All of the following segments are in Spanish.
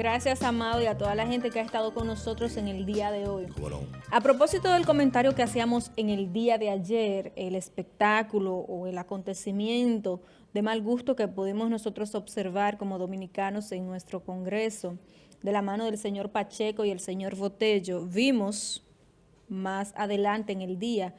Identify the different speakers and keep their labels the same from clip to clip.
Speaker 1: Gracias, Amado, y a toda la gente que ha estado con nosotros en el día de hoy. A propósito del comentario que hacíamos en el día de ayer, el espectáculo o el acontecimiento de mal gusto que pudimos nosotros observar como dominicanos en nuestro Congreso, de la mano del señor Pacheco y el señor Botello, vimos más adelante en el día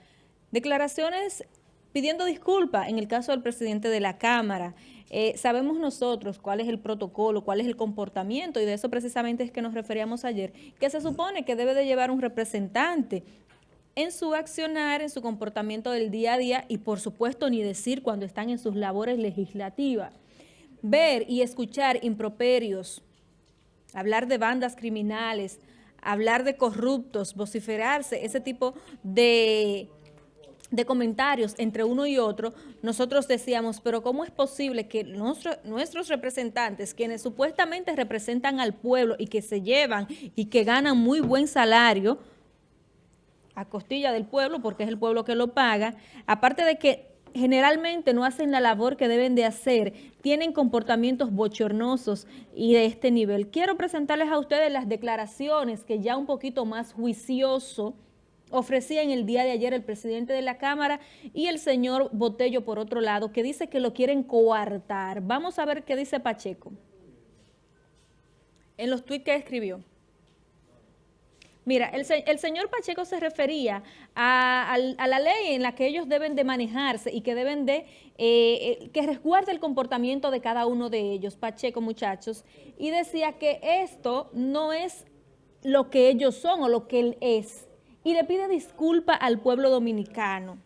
Speaker 1: declaraciones pidiendo disculpas en el caso del presidente de la Cámara. Eh, sabemos nosotros cuál es el protocolo, cuál es el comportamiento, y de eso precisamente es que nos referíamos ayer, que se supone que debe de llevar un representante en su accionar, en su comportamiento del día a día, y por supuesto ni decir cuando están en sus labores legislativas. Ver y escuchar improperios, hablar de bandas criminales, hablar de corruptos, vociferarse, ese tipo de de comentarios entre uno y otro, nosotros decíamos, pero ¿cómo es posible que nuestros representantes, quienes supuestamente representan al pueblo y que se llevan y que ganan muy buen salario a costilla del pueblo, porque es el pueblo que lo paga, aparte de que generalmente no hacen la labor que deben de hacer, tienen comportamientos bochornosos y de este nivel. Quiero presentarles a ustedes las declaraciones que ya un poquito más juicioso, ofrecía en el día de ayer el presidente de la Cámara y el señor Botello, por otro lado, que dice que lo quieren coartar. Vamos a ver qué dice Pacheco en los tuits que escribió. Mira, el, señor Pacheco se refería a, la ley en la que ellos deben de manejarse y que deben de, eh, eh, que resguarde el comportamiento de cada uno de ellos, Pacheco muchachos, y decía que esto no es lo que ellos son o lo que él es, y le pide disculpa al pueblo dominicano.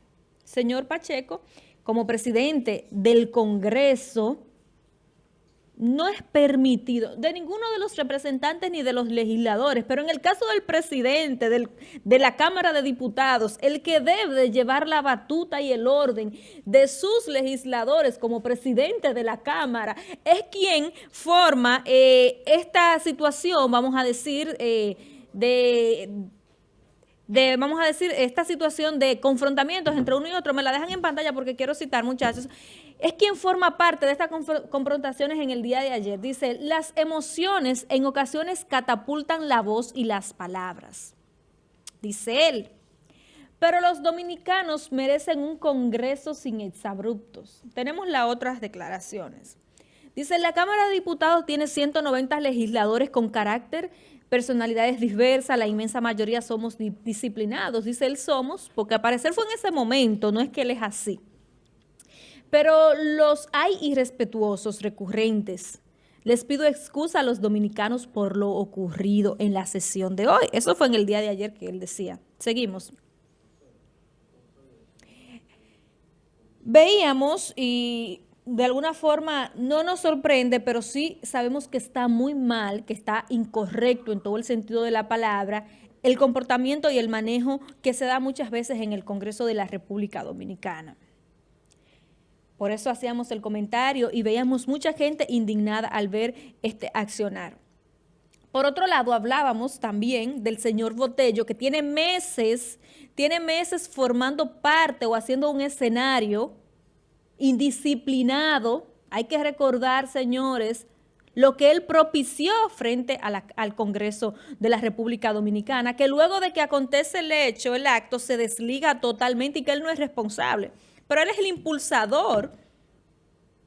Speaker 1: Señor Pacheco, como presidente del Congreso, no es permitido de ninguno de los representantes ni de los legisladores, pero en el caso del presidente de la Cámara de Diputados, el que debe llevar la batuta y el orden de sus legisladores como presidente de la Cámara, es quien forma eh, esta situación, vamos a decir, eh, de de, vamos a decir, esta situación de confrontamientos entre uno y otro, me la dejan en pantalla porque quiero citar, muchachos, es quien forma parte de estas confrontaciones en el día de ayer. Dice, las emociones en ocasiones catapultan la voz y las palabras. Dice él, pero los dominicanos merecen un congreso sin exabruptos. Tenemos las otras declaraciones. Dice, la Cámara de Diputados tiene 190 legisladores con carácter personalidades diversas, la inmensa mayoría somos disciplinados, dice él somos, porque al parecer fue en ese momento, no es que él es así. Pero los hay irrespetuosos recurrentes. Les pido excusa a los dominicanos por lo ocurrido en la sesión de hoy. Eso fue en el día de ayer que él decía. Seguimos. Veíamos y de alguna forma no nos sorprende, pero sí sabemos que está muy mal, que está incorrecto en todo el sentido de la palabra, el comportamiento y el manejo que se da muchas veces en el Congreso de la República Dominicana. Por eso hacíamos el comentario y veíamos mucha gente indignada al ver este accionar. Por otro lado, hablábamos también del señor Botello, que tiene meses, tiene meses formando parte o haciendo un escenario indisciplinado, hay que recordar, señores, lo que él propició frente al Congreso de la República Dominicana, que luego de que acontece el hecho, el acto, se desliga totalmente y que él no es responsable. Pero él es el impulsador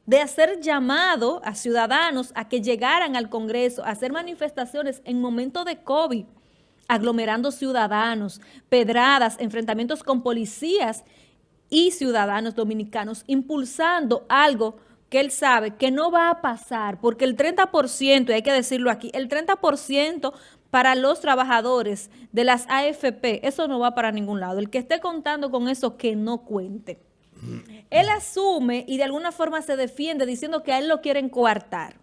Speaker 1: de hacer llamado a ciudadanos a que llegaran al Congreso, a hacer manifestaciones en momento de COVID, aglomerando ciudadanos, pedradas, enfrentamientos con policías y ciudadanos dominicanos impulsando algo que él sabe que no va a pasar, porque el 30%, y hay que decirlo aquí, el 30% para los trabajadores de las AFP, eso no va para ningún lado. El que esté contando con eso, que no cuente. Él asume y de alguna forma se defiende diciendo que a él lo quieren coartar.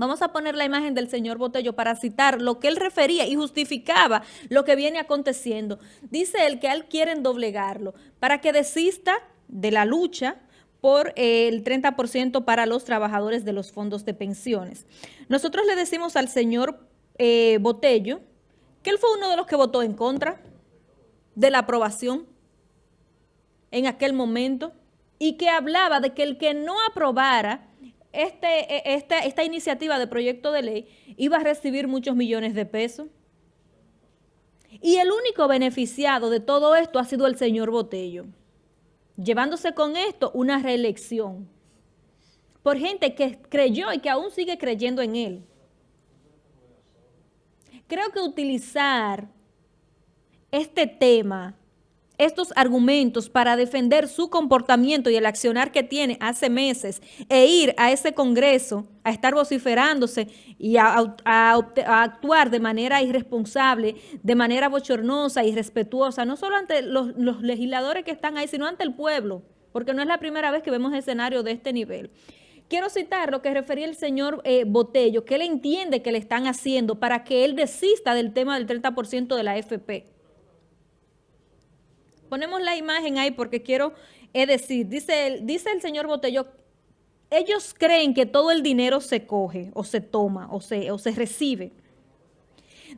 Speaker 1: Vamos a poner la imagen del señor Botello para citar lo que él refería y justificaba lo que viene aconteciendo. Dice él que él quieren doblegarlo para que desista de la lucha por el 30% para los trabajadores de los fondos de pensiones. Nosotros le decimos al señor eh, Botello que él fue uno de los que votó en contra de la aprobación en aquel momento y que hablaba de que el que no aprobara este, e, esta, esta iniciativa de proyecto de ley iba a recibir muchos millones de pesos. Y el único beneficiado de todo esto ha sido el señor Botello, llevándose con esto una reelección por gente que creyó y que aún sigue creyendo en él. Creo que utilizar este tema estos argumentos para defender su comportamiento y el accionar que tiene hace meses e ir a ese Congreso a estar vociferándose y a, actuar de manera irresponsable, de manera bochornosa, y respetuosa, no solo ante los, legisladores que están ahí, sino ante el pueblo, porque no es la primera vez que vemos escenario de este nivel. Quiero citar lo que refería el señor eh, Botello, que él entiende que le están haciendo para que él desista del tema del 30% de la FP. Ponemos la imagen ahí porque quiero decir, dice, dice el señor Botello, ellos creen que todo el dinero se coge o se toma o se, o se recibe.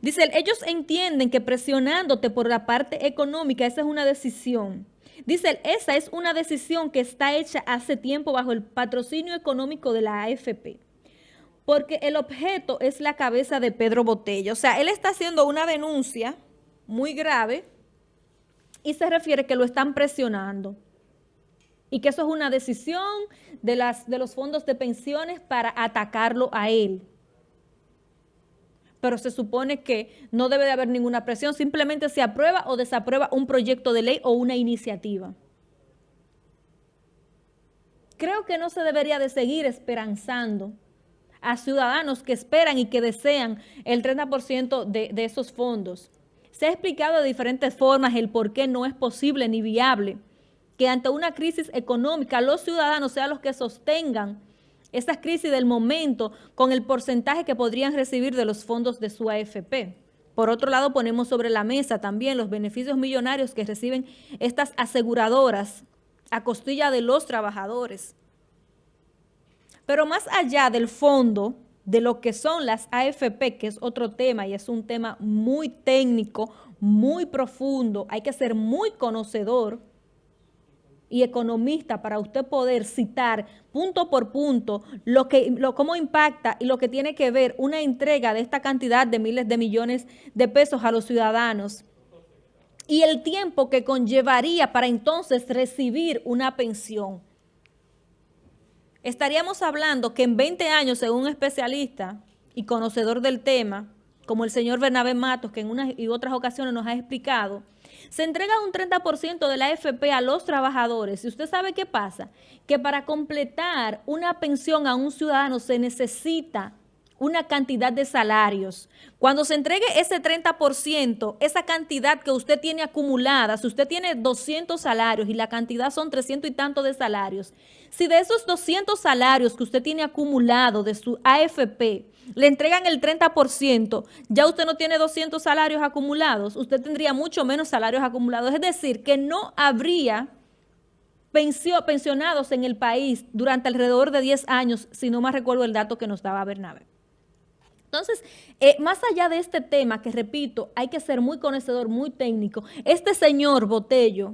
Speaker 1: Dice, ellos entienden que presionándote por la parte económica, esa es una decisión. Dice, esa es una decisión que está hecha hace tiempo bajo el patrocinio económico de la AFP. Porque el objeto es la cabeza de Pedro Botello. O sea, él está haciendo una denuncia muy grave y se refiere que lo están presionando y que eso es una decisión de, las, de los fondos de pensiones para atacarlo a él. Pero se supone que no debe de haber ninguna presión, simplemente se aprueba o desaprueba un proyecto de ley o una iniciativa. Creo que no se debería de seguir esperanzando a ciudadanos que esperan y que desean el 30% de, de esos fondos. Se ha explicado de diferentes formas el por qué no es posible ni viable que ante una crisis económica los ciudadanos sean los que sostengan esas crisis del momento con el porcentaje que podrían recibir de los fondos de su AFP. Por otro lado, ponemos sobre la mesa también los beneficios millonarios que reciben estas aseguradoras a costilla de los trabajadores. Pero más allá del fondo, de lo que son las AFP, que es otro tema y es un tema muy técnico, muy profundo, hay que ser muy conocedor y economista para usted poder citar punto por punto lo que, lo, cómo impacta y lo que tiene que ver una entrega de esta cantidad de miles de millones de pesos a los ciudadanos y el tiempo que conllevaría para entonces recibir una pensión estaríamos hablando que en 20 años, según un especialista y conocedor del tema, como el señor Bernabé Matos, que en unas y otras ocasiones nos ha explicado, se entrega un 30% de la AFP a los trabajadores. ¿Y usted sabe qué pasa? Que para completar una pensión a un ciudadano se necesita una cantidad de salarios. Cuando se entregue ese 30%, esa cantidad que usted tiene acumulada, si usted tiene 200 salarios y la cantidad son 300 y tanto de salarios, si de esos 200 salarios que usted tiene acumulado de su AFP, le entregan el 30%, ya usted no tiene 200 salarios acumulados, usted tendría mucho menos salarios acumulados. Es decir, que no habría pensionados en el país durante alrededor de 10 años, si no más recuerdo el dato que nos daba Bernabé. Entonces, eh, más allá de este tema, que repito, hay que ser muy conocedor, muy técnico, este señor Botello,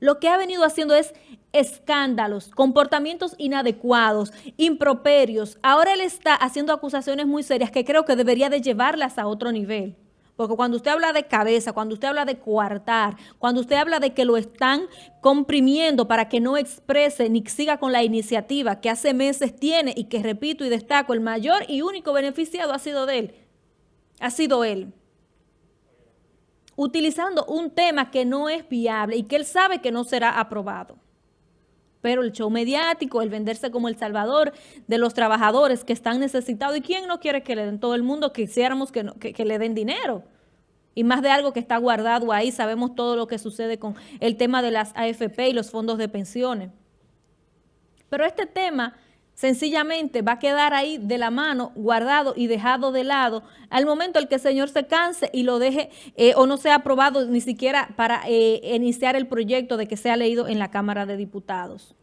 Speaker 1: lo que ha venido haciendo es escándalos, comportamientos inadecuados, improperios. Ahora él está haciendo acusaciones muy serias que creo que debería de llevarlas a otro nivel. Porque cuando usted habla de cabeza, cuando usted habla de coartar, cuando usted habla de que lo están comprimiendo para que no exprese ni siga con la iniciativa que hace meses tiene y que, repito y destaco, el mayor y único beneficiado ha sido de él, ha sido él. Utilizando un tema que no es viable y que él sabe que no será aprobado. Pero el show mediático, el venderse como el salvador de los trabajadores que están necesitados. ¿Y quién no quiere que le den todo el mundo? Quisiéramos que, que le den dinero y más de algo que está guardado ahí. Sabemos todo lo que sucede con el tema de las AFP y los fondos de pensiones. Pero este tema sencillamente va a quedar ahí de la mano, guardado y dejado de lado al momento en que el Señor se canse y lo deje eh, o no sea aprobado ni siquiera para eh, iniciar el proyecto de que sea leído en la Cámara de Diputados.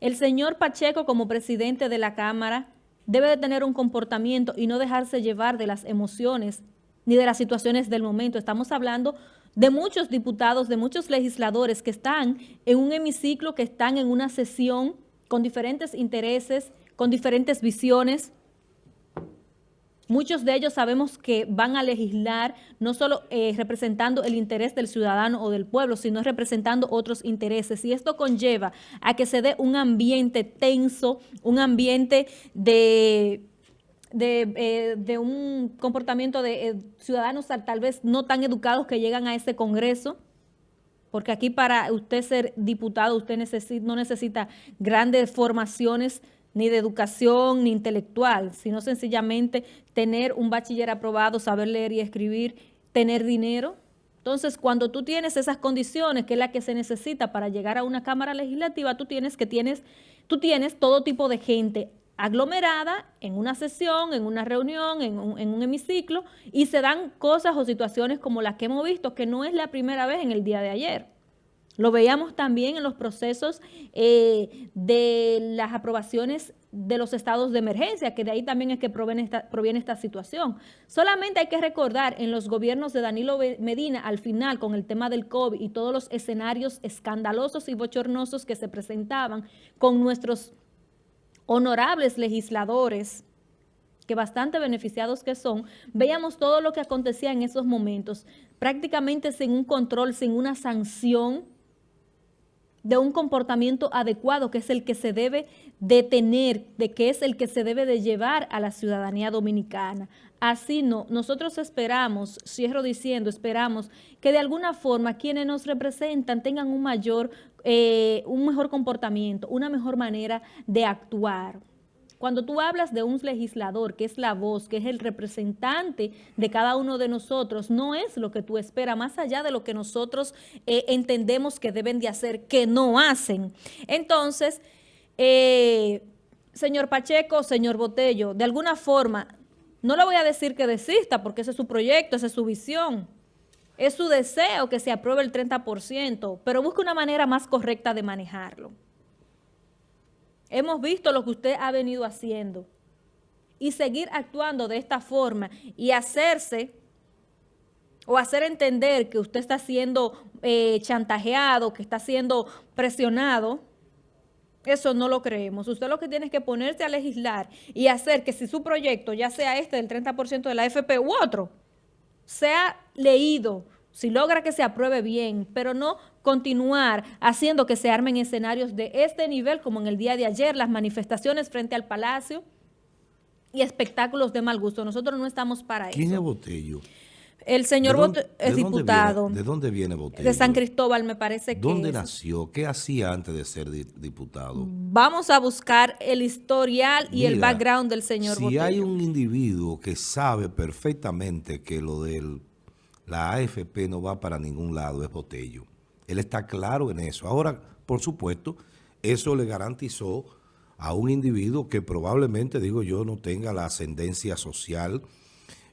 Speaker 1: El señor Pacheco como presidente de la Cámara debe de tener un comportamiento y no dejarse llevar de las emociones ni de las situaciones del momento. Estamos hablando de muchos diputados, de muchos legisladores que están en un hemiciclo, que están en una sesión con diferentes intereses, con diferentes visiones. Muchos de ellos sabemos que van a legislar no solo eh, representando el interés del ciudadano o del pueblo, sino representando otros intereses. Y esto conlleva a que se dé un ambiente tenso, un ambiente de eh, un comportamiento de eh, ciudadanos tal vez no tan educados que llegan a ese Congreso, porque aquí para usted ser diputado usted no necesita grandes formaciones ni de educación ni intelectual, sino sencillamente tener un bachiller aprobado, saber leer y escribir, tener dinero. Entonces, cuando tú tienes esas condiciones, que es la que se necesita para llegar a una Cámara Legislativa, tú tienes que tienes, tú tienes todo tipo de gente aglomerada en una sesión, en una reunión, en un, hemiciclo, y se dan cosas o situaciones como las que hemos visto, que no es la primera vez en el día de ayer. Lo veíamos también en los procesos eh, de las aprobaciones de los estados de emergencia, que de ahí también es que proviene esta, proviene esta situación. Solamente hay que recordar en los gobiernos de Danilo Medina, al final, con el tema del COVID y todos los escenarios escandalosos y bochornosos que se presentaban con nuestros honorables legisladores, que bastante beneficiados que son, veíamos todo lo que acontecía en esos momentos, prácticamente sin un control, sin una sanción de un comportamiento adecuado, que es el que se debe de tener, de que es el que se debe de llevar a la ciudadanía dominicana. Así no, nosotros esperamos, cierro diciendo, esperamos que de alguna forma quienes nos representan tengan un mayor, eh, un mejor comportamiento, una mejor manera de actuar. Cuando tú hablas de un legislador, que es la voz, que es el representante de cada uno de nosotros, no es lo que tú esperas, más allá de lo que nosotros eh, entendemos que deben de hacer, que no hacen. Entonces, eh, señor Pacheco, señor Botello, de alguna forma, no le voy a decir que desista, porque ese es su proyecto, esa es su visión. Es su deseo que se apruebe el 30%, pero busque una manera más correcta de manejarlo. Hemos visto lo que usted ha venido haciendo y seguir actuando de esta forma y hacerse o hacer entender que usted está siendo eh, chantajeado, que está siendo presionado, eso no lo creemos. Usted lo que tiene es que ponerse a legislar y hacer que si su proyecto, ya sea este del 30% de la AFP u otro, sea leído, si logra que se apruebe bien, pero no continuar haciendo que se armen escenarios de este nivel, como en el día de ayer, las manifestaciones frente al Palacio y espectáculos de mal gusto. Nosotros no estamos para eso.
Speaker 2: ¿Quién es Botello?
Speaker 1: El señor Botello es diputado.
Speaker 2: ¿De dónde viene Botello?
Speaker 1: De San Cristóbal, me parece que
Speaker 2: ¿Dónde nació? ¿Qué hacía antes de ser diputado?
Speaker 1: Vamos a buscar el historial y el background del señor
Speaker 2: Botello. Si hay un individuo que sabe perfectamente que lo del la AFP no va para ningún lado, es Botello. Él está claro en eso. Ahora, por supuesto, eso le garantizó a un individuo que probablemente, digo yo, no tenga la ascendencia social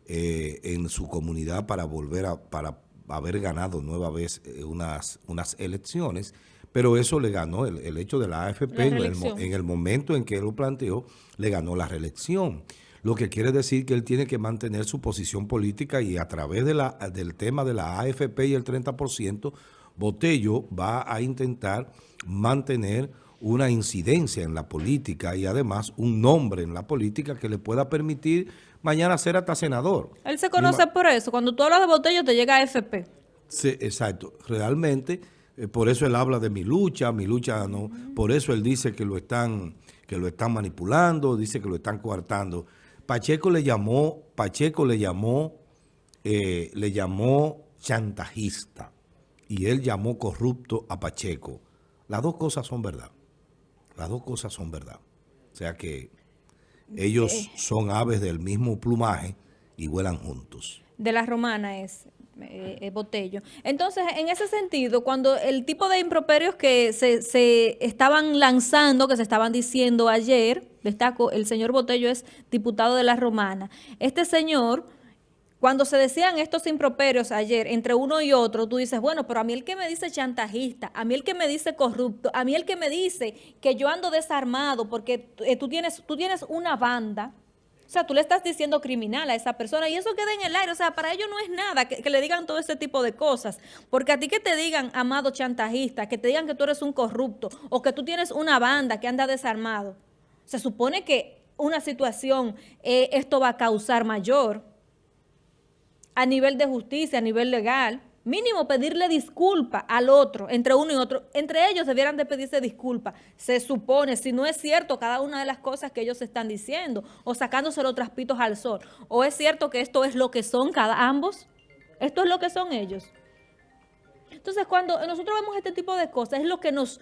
Speaker 2: eh, en su comunidad para volver a para haber ganado nueva vez eh, unas, unas elecciones, pero eso le ganó, el, hecho de la AFP en el, momento en que él lo planteó, le ganó la reelección lo que quiere decir que él tiene que mantener su posición política y a través de la, del tema de la AFP y el 30%, Botello va a intentar mantener una incidencia en la política y además un nombre en la política que le pueda permitir mañana ser hasta senador.
Speaker 1: Él se conoce por eso. Cuando tú hablas de Botello te llega AFP.
Speaker 2: Sí, exacto. Realmente, eh, por eso él habla de mi lucha, mi lucha no. Por eso él dice que lo están que lo están manipulando, dice que lo están coartando. Pacheco le llamó, Pacheco le llamó, eh, le llamó chantajista y él llamó corrupto a Pacheco. Las dos cosas son verdad. Las dos cosas son verdad. O sea que ellos son aves del mismo plumaje y vuelan juntos.
Speaker 1: De la romana es. Eh, Botello. Entonces, en ese sentido, cuando el tipo de improperios que se, se, estaban lanzando, que se estaban diciendo ayer, destaco, el señor Botello es diputado de la Romana, este señor, cuando se decían estos improperios ayer entre uno y otro, tú dices, bueno, pero a mí el que me dice chantajista, a mí el que me dice corrupto, a mí el que me dice que yo ando desarmado porque eh, tú, tienes, tú tienes una banda, sea, tú le estás diciendo criminal a esa persona y eso queda en el aire. O sea, para ellos no es nada que, que, le digan todo ese tipo de cosas. Porque a ti que te digan, amado chantajista, que te digan que tú eres un corrupto o que tú tienes una banda que anda desarmado, se supone que una situación, eh, esto va a causar mayor a nivel de justicia, a nivel legal. Mínimo pedirle disculpa al otro, entre uno y otro. Entre ellos debieran de pedirse disculpa. Se supone, si no es cierto cada una de las cosas que ellos están diciendo, o sacándose los traspitos al sol. O es cierto que esto es lo que son cada ambos. Esto es lo que son ellos. Entonces, cuando nosotros vemos este tipo de cosas, es lo que nos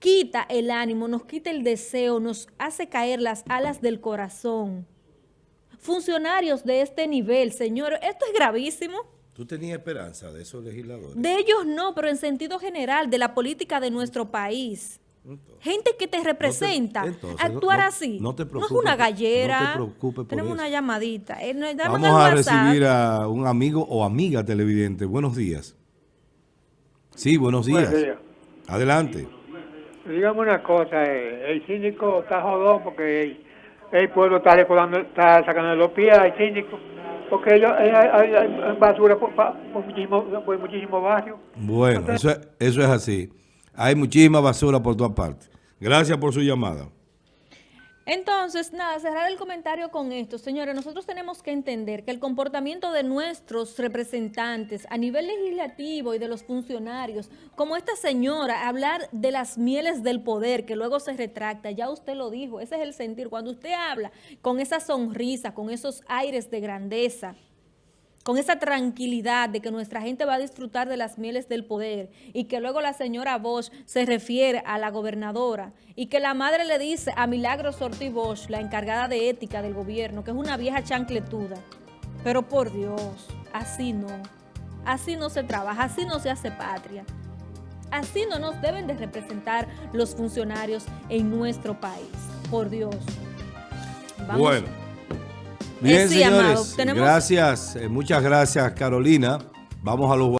Speaker 1: quita el ánimo, nos quita el deseo, nos hace caer las alas del corazón. Funcionarios de este nivel, señor, esto es gravísimo.
Speaker 2: ¿Tú tenías esperanza de esos legisladores?
Speaker 1: De ellos no, pero en sentido general, de la política de nuestro país. Entonces, Gente que te representa, no te, entonces, actuar
Speaker 2: no,
Speaker 1: así.
Speaker 2: No, te
Speaker 1: no es una gallera.
Speaker 2: No te preocupes por
Speaker 1: Tenemos
Speaker 2: eso.
Speaker 1: una llamadita. Eh,
Speaker 2: Vamos a recibir a un amigo o amiga televidente. Buenos días. Sí, buenos días.
Speaker 3: Buenos días.
Speaker 2: Adelante.
Speaker 3: Dígame una cosa, eh, el síndico está jodón porque el, pueblo está recordando, está sacando los pies al síndico, porque ellos, hay, hay, hay basura por, por, muchísimo, muchísimos barrios.
Speaker 2: Bueno, eso, es, eso es así. Hay muchísima basura por todas partes. Gracias por su llamada.
Speaker 1: Entonces, nada, cerrar el comentario con esto. Señores, nosotros tenemos que entender que el comportamiento de nuestros representantes a nivel legislativo y de los funcionarios, como esta señora, hablar de las mieles del poder, que luego se retracta, ya usted lo dijo, ese es el sentir. Cuando usted habla con esa sonrisa, con esos aires de grandeza, con esa tranquilidad de que nuestra gente va a disfrutar de las mieles del poder y que luego la señora Bosch se refiere a la gobernadora y que la madre le dice a Milagros Ortiz Bosch, la encargada de ética del gobierno, que es una vieja chancletuda. Pero por Dios, así no, así no se trabaja, así no se hace patria. Así no nos deben de representar los funcionarios en nuestro país, por Dios.
Speaker 2: Vamos. Bueno. Bien, señores,
Speaker 1: amado, ¿tenemos...
Speaker 2: gracias, eh, muchas gracias Carolina. Vamos a los